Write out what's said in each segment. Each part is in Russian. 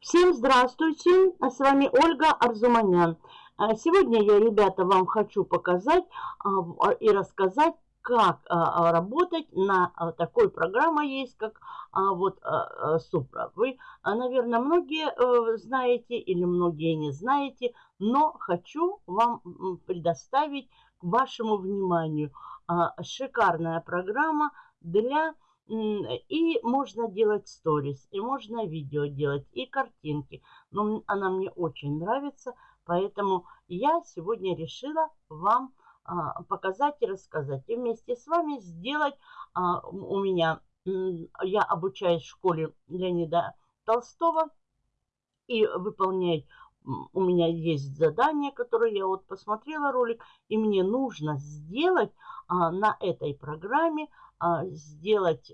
Всем здравствуйте, с вами Ольга Арзуманян. А, сегодня я, ребята, вам хочу показать а, и рассказать, как а, работать на такой программе есть, как вот Супра. Вы, наверное, многие э, знаете или многие не знаете, но хочу вам предоставить к вашему вниманию шикарная программа для и можно делать сторис, и можно видео делать, и картинки. Но она мне очень нравится, поэтому я сегодня решила вам а, показать и рассказать. И вместе с вами сделать а, у меня, я обучаюсь в школе Леонида Толстого и выполняю у меня есть задание, которое я вот посмотрела ролик, и мне нужно сделать а, на этой программе сделать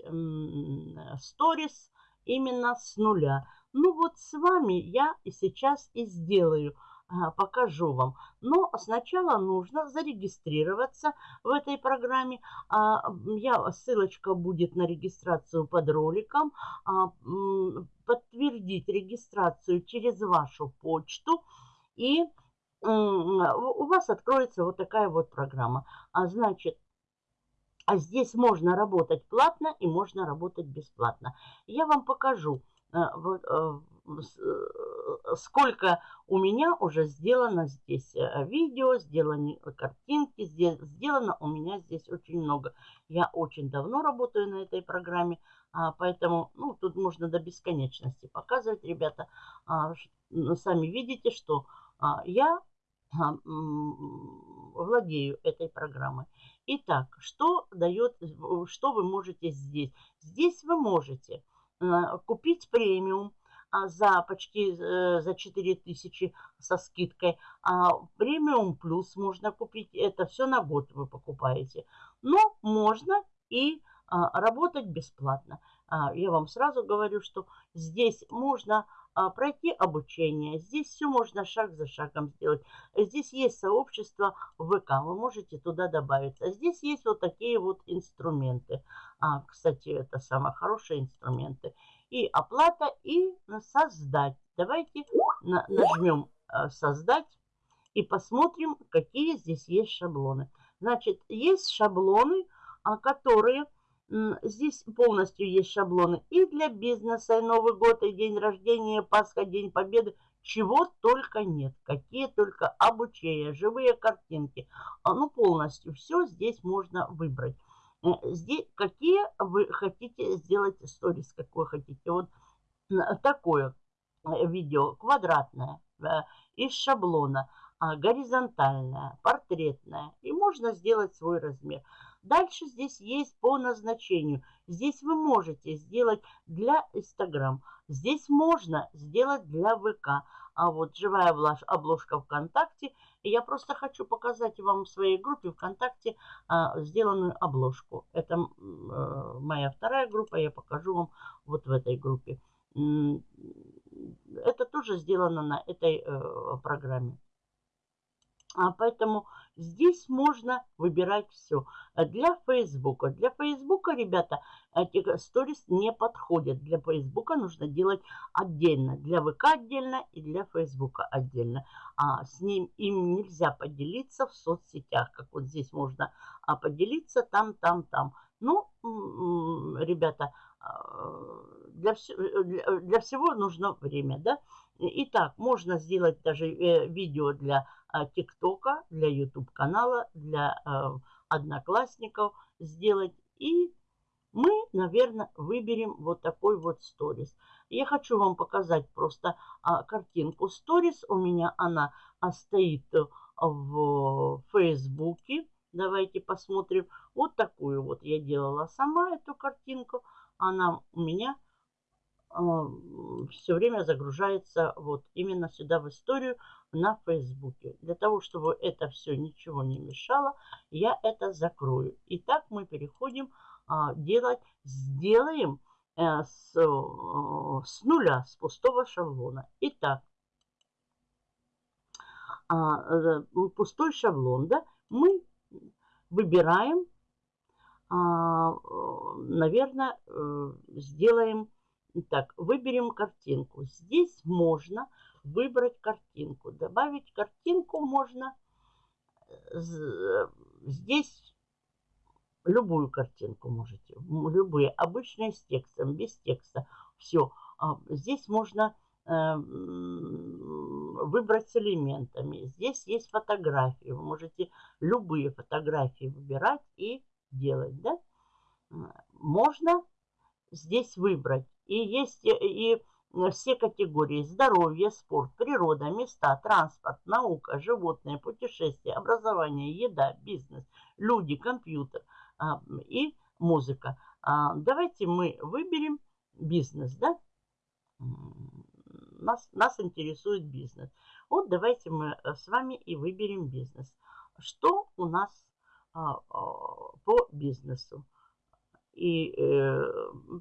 сторис именно с нуля. Ну вот с вами я и сейчас и сделаю, а, покажу вам. Но сначала нужно зарегистрироваться в этой программе. А, я, ссылочка будет на регистрацию под роликом. Подтвердить регистрацию через вашу почту и у вас откроется вот такая вот программа. А значит, а здесь можно работать платно и можно работать бесплатно. Я вам покажу, э, э, э, сколько у меня уже сделано здесь видео, сделаны картинки, сделано у меня здесь очень много. Я очень давно работаю на этой программе, а, поэтому ну, тут можно до бесконечности показывать, ребята. А, сами видите, что а, я владею этой программой. Итак, что дает, что вы можете здесь? Здесь вы можете э, купить премиум а, за почти э, за 4000 со скидкой. А премиум плюс можно купить. Это все на год вы покупаете. Но можно и а, работать бесплатно. А, я вам сразу говорю, что здесь можно а, пройти обучение. Здесь все можно шаг за шагом сделать. Здесь есть сообщество ВК, вы можете туда добавиться. Здесь есть вот такие вот инструменты. А, кстати, это самые хорошие инструменты. И оплата, и создать. Давайте нажмем а, создать и посмотрим, какие здесь есть шаблоны. Значит, есть шаблоны, а, которые Здесь полностью есть шаблоны и для бизнеса, и Новый год, и день рождения, Пасха, День Победы. Чего только нет. Какие только обучения, живые картинки. А, ну, полностью все здесь можно выбрать. Э, здесь какие вы хотите сделать сторис, какое хотите. Вот такое э, видео квадратное э, из шаблона, а, горизонтальное, портретное. И можно сделать свой размер. Дальше здесь есть по назначению. Здесь вы можете сделать для Инстаграм. Здесь можно сделать для ВК. А вот живая обложка ВКонтакте. Я просто хочу показать вам в своей группе ВКонтакте а, сделанную обложку. Это а, моя вторая группа. Я покажу вам вот в этой группе. Это тоже сделано на этой э, программе. А поэтому здесь можно выбирать все. Для Фейсбука. Для Фейсбука, ребята, эти сторис не подходят. Для Фейсбука нужно делать отдельно. Для ВК отдельно и для Фейсбука отдельно. А с ним им нельзя поделиться в соцсетях. Как вот здесь можно а, поделиться там, там, там. Ну, ребята, а, для, для, для всего нужно время, да? Итак, можно сделать даже э, видео для а, ТикТока, для YouTube канала, для а, одноклассников сделать. И мы, наверное, выберем вот такой вот сторис. Я хочу вам показать просто а, картинку сторис. У меня она стоит в Фейсбуке. Давайте посмотрим. Вот такую вот я делала сама эту картинку. Она у меня все время загружается вот именно сюда в историю на Фейсбуке. Для того, чтобы это все ничего не мешало, я это закрою. Итак, мы переходим а, делать, сделаем э, с, э, с нуля, с пустого шаблона. Итак, а, э, пустой шаблон, да, мы выбираем, а, наверное, э, сделаем Так, выберем картинку. Здесь можно выбрать картинку. Добавить картинку можно здесь любую картинку можете. Любые. Обычные с текстом, без текста. Все. А, здесь можно э, выбрать с элементами. Здесь есть фотографии. Вы можете любые фотографии выбирать и делать. Да? Можно здесь выбрать. И есть и все категории здоровье, спорт, природа, места, транспорт, наука, животные, путешествия, образование, еда, бизнес, люди, компьютер а, и музыка. А, давайте мы выберем бизнес, да? Нас, нас интересует бизнес. Вот давайте мы э, с вами и выберем бизнес. Что у нас а, по бизнесу? И э,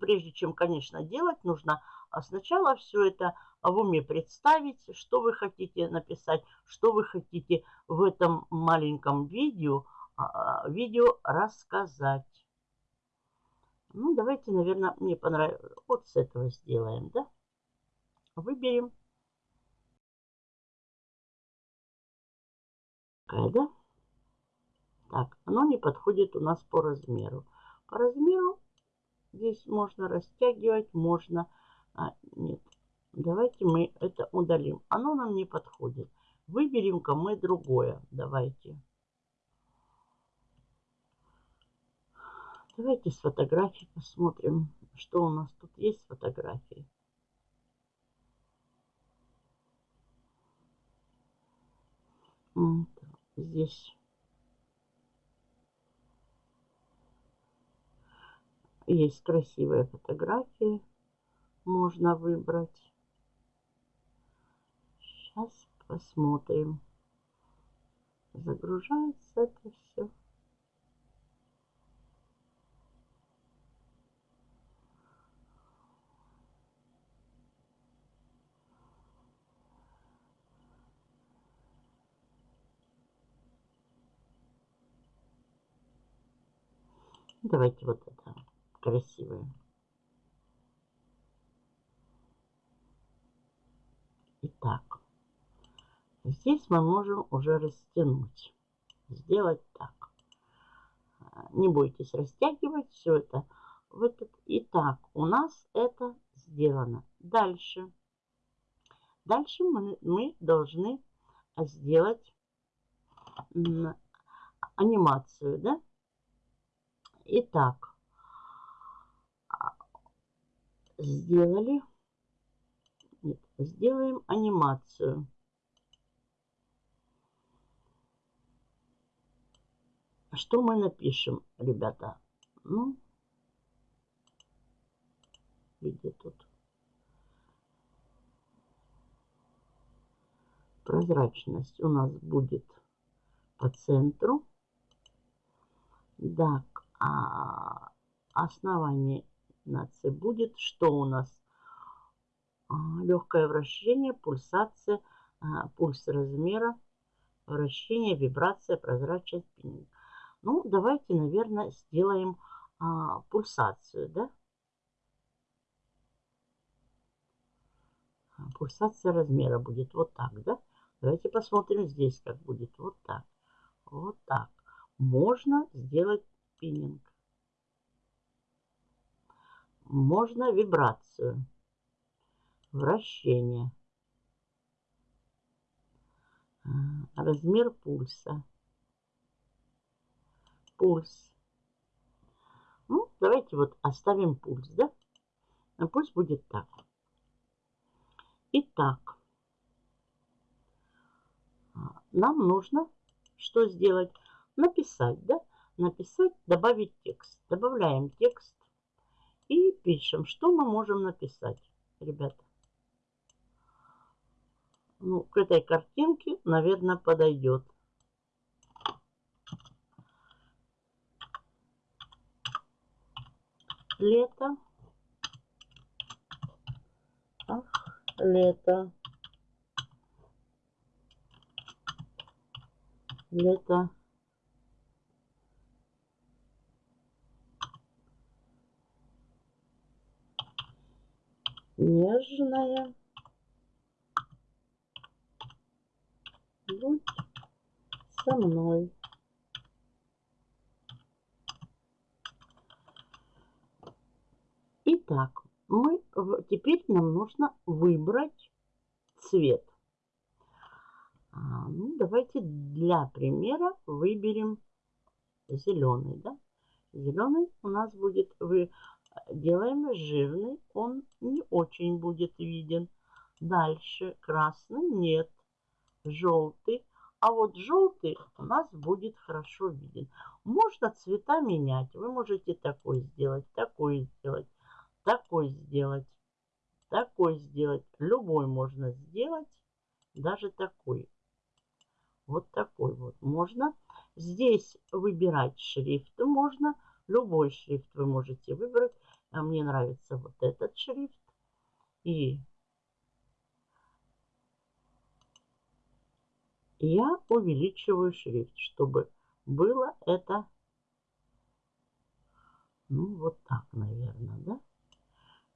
прежде чем, конечно, делать, нужно а сначала все это в уме представить, что вы хотите написать, что вы хотите в этом маленьком видео, а, видео рассказать. Ну, давайте, наверное, мне понравилось. Вот с этого сделаем, да? Выберем. Такая? Так, оно не подходит у нас по размеру. По размеру здесь можно растягивать, можно... А, нет. Давайте мы это удалим. Оно нам не подходит. Выберем-ка мы другое. Давайте. Давайте с фотографией посмотрим, что у нас тут есть фотографии. Здесь Есть красивые фотографии. Можно выбрать. Сейчас посмотрим. Загружается это все. Давайте вот это красивые. Итак, здесь мы можем уже растянуть. Сделать так. Не бойтесь растягивать все это в этот. Итак, у нас это сделано. Дальше. Дальше мы, мы должны сделать анимацию, да? Итак, сделали. Нет, сделаем анимацию. Что мы напишем, ребята? Ну, где тут? Прозрачность у нас будет по центру. Так, а основание нации будет что у нас? А, легкое вращение, пульсация, а, пульс размера, вращение, вибрация, прозрачность, пининг. Ну, давайте, наверное, сделаем а, пульсацию, да? Пульсация размера будет вот так, да? Давайте посмотрим здесь, как будет. Вот так. Вот так. Можно сделать пининг можно вибрацию, вращение, а, размер пульса, пульс. Ну, давайте вот оставим пульс, да? Пульс будет так. Итак, нам нужно что сделать? Написать, да? Написать, добавить текст. Добавляем текст. И пишем, что мы можем написать, ребята. Ну, к этой картинке, наверное, подойдет. Лето. Ах, лето. Лето. Нежная. Будь со мной. Итак, мы теперь нам нужно выбрать цвет. А, ну, давайте для примера выберем зеленый. Да? Зеленый у нас будет, вы делаем жирный, он очень будет виден. Дальше красный нет, желтый. А вот желтый у нас будет хорошо виден. Можно цвета менять. Вы можете такой сделать, такой сделать, такой сделать, такой сделать. Любой можно сделать, даже такой. Вот такой вот можно. Здесь выбирать шрифт можно. Любой шрифт вы можете выбрать. А мне нравится вот этот шрифт. И я увеличиваю шрифт, чтобы было это, ну, вот так, наверное, да?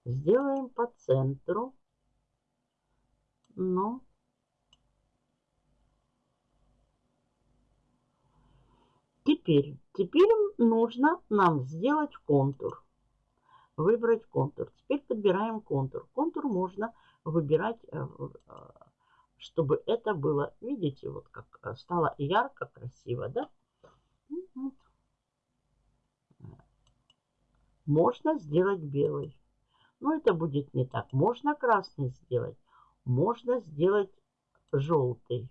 Сделаем по центру. Но Теперь, теперь нужно нам сделать контур. Выбрать контур. Теперь подбираем контур. Контур можно выбирать, э, э, чтобы это было, видите, вот как э, стало ярко, красиво, да? Можно сделать белый. Но это будет не так. Можно красный сделать. Можно сделать желтый.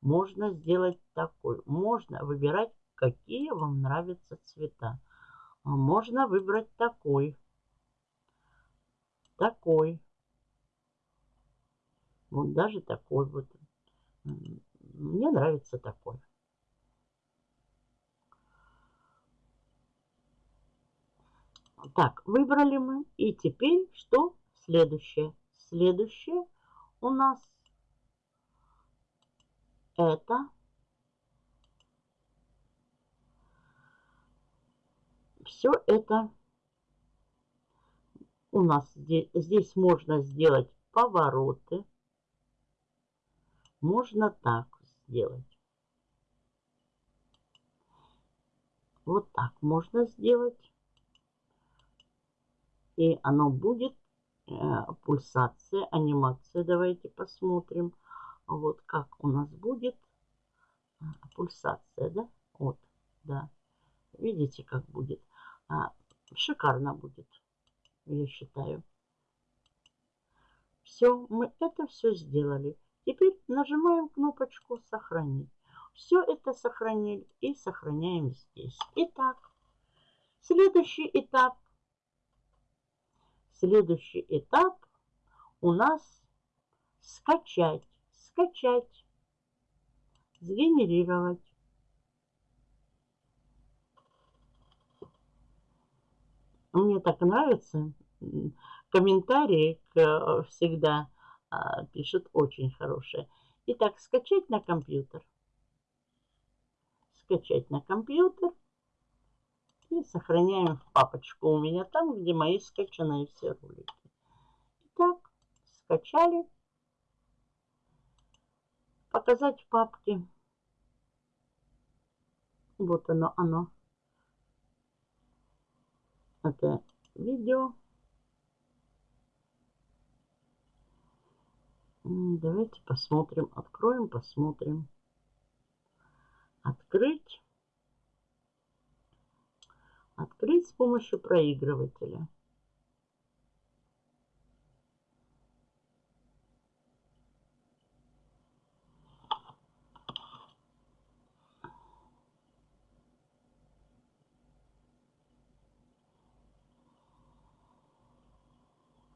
Можно сделать такой. Можно выбирать какие вам нравятся цвета. Можно выбрать такой. Такой. Вот даже такой вот. Мне нравится такой. Так, выбрали мы. И теперь что следующее? Следующее у нас это все это у нас здесь, здесь можно сделать повороты. Можно так сделать. Вот так можно сделать. И оно будет э, пульсация, анимация. Давайте посмотрим. Вот как у нас будет э, пульсация, да? Вот, да. Видите, как будет? А, шикарно будет, я считаю. Все, мы это все сделали. Теперь нажимаем кнопочку «Сохранить». Все это сохранили и сохраняем здесь. Итак, следующий этап. Следующий этап у нас скачать, скачать, сгенерировать. Мне так нравится. Комментарии э, всегда а, пишут очень хорошие. Итак, скачать на компьютер. Скачать на компьютер. И сохраняем в папочку у меня там, где мои скачанные все ролики. Итак, скачали. Показать в папке. Вот оно, оно это видео. Давайте посмотрим, откроем, посмотрим. Открыть. Открыть с помощью проигрывателя.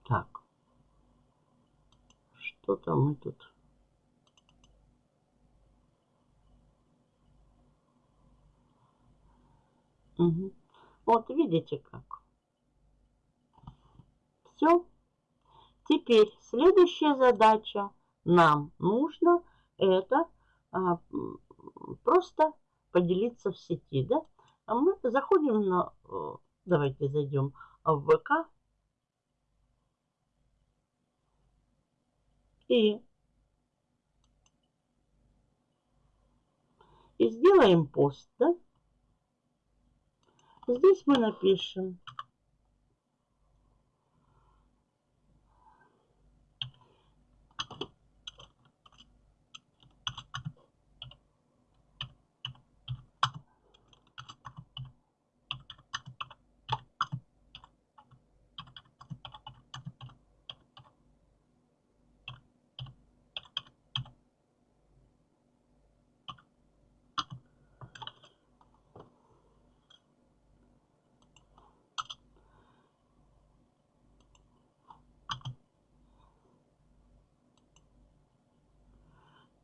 Так. Что-то мы тут... Угу. Вот видите как. Все. Теперь следующая задача. Нам нужно это а, просто поделиться в сети. Да? А мы заходим на... Давайте зайдем в ВК И, и сделаем пост, да? Здесь мы напишем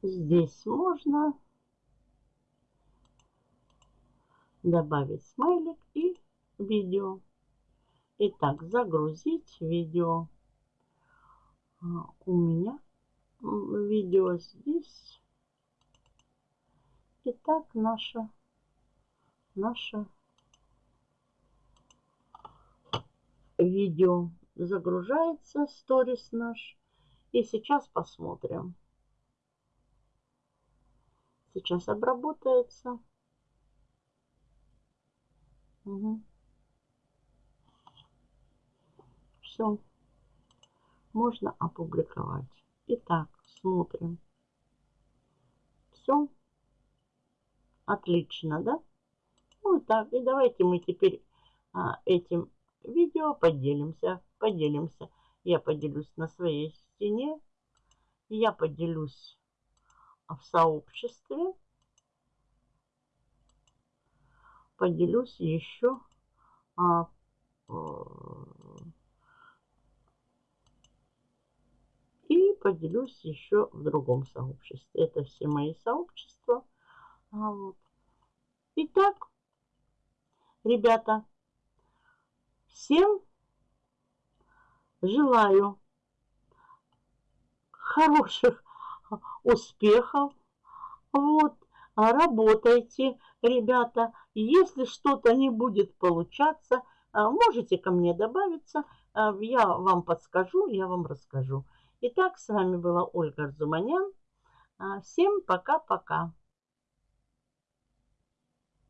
Здесь можно добавить смайлик и видео. Итак, загрузить видео. А, у меня видео здесь. Итак, наша, наша видео загружается, сторис наш. И сейчас посмотрим. Сейчас обработается. Угу. Все. Можно опубликовать. Итак, смотрим. Все. Отлично, да? Вот так. И давайте мы теперь а, этим видео поделимся. Поделимся. Я поделюсь на своей стене. Я поделюсь в сообществе поделюсь еще а, э, и поделюсь еще в другом сообществе. Это все мои сообщества. А вот. Итак, ребята, всем желаю хороших успехов. Вот, работайте, ребята. Если что-то не будет получаться, а, можете ко мне добавиться. А, я вам подскажу, я вам расскажу. Итак, с вами была Ольга Арзуманян. Всем пока-пока.